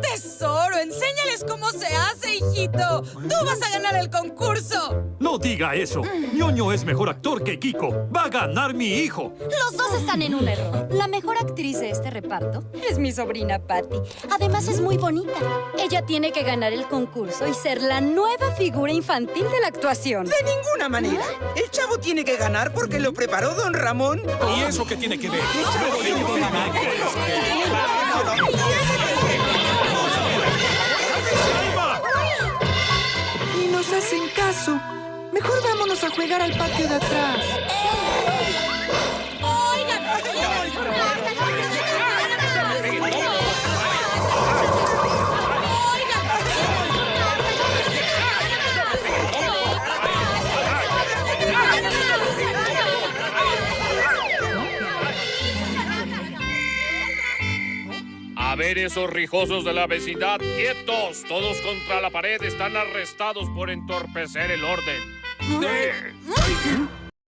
¡Tesoro! ¡Enséñales cómo se hace, hijito! ¡Tú vas a ganar el concurso! No diga eso. ñoño es mejor actor que Kiko. Va a ganar mi hijo. Los dos están en un error. La mejor actriz de este reparto es mi sobrina Patty. Además es muy bonita. Ella tiene que ganar el concurso y ser la nueva figura infantil de la actuación. De ninguna manera. El chavo tiene que ganar porque lo preparó don Ramón. ¿Y eso qué tiene que ver? Nos hacen caso. Mejor vámonos a jugar al patio de atrás. A ver esos rijosos de la vecindad, quietos, todos contra la pared, están arrestados por entorpecer el orden.